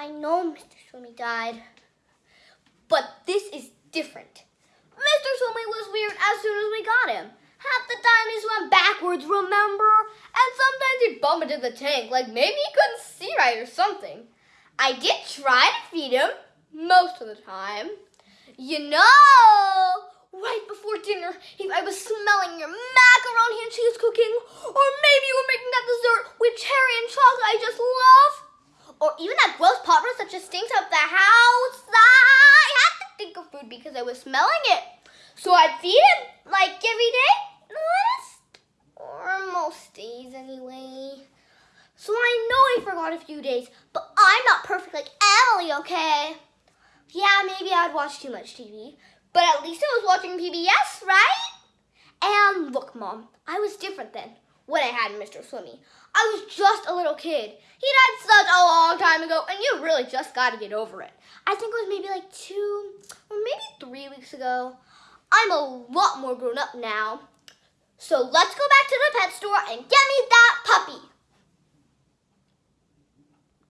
I know Mr. Swimmy died, but this is different. Mr. Swimmy was weird as soon as we got him. Half the time he swam backwards, remember? And sometimes he'd bump into the tank, like maybe he couldn't see right or something. I did try to feed him, most of the time. You know, right before dinner, he, I was smelling your macaroni and cheese cooking, or maybe you were making that dessert with cherry and chocolate I just even that gross pot roast that just stinks up the house. I had to think of food because I was smelling it. So I'd feed him like every day, or most days anyway. So I know I forgot a few days, but I'm not perfect like Emily, okay? Yeah, maybe I'd watch too much TV, but at least I was watching PBS, right? And look, Mom, I was different then when I had Mr. Swimmy. I was just a little kid. He died such a long time ago, and you really just got to get over it. I think it was maybe like two or maybe three weeks ago. I'm a lot more grown up now. So let's go back to the pet store and get me.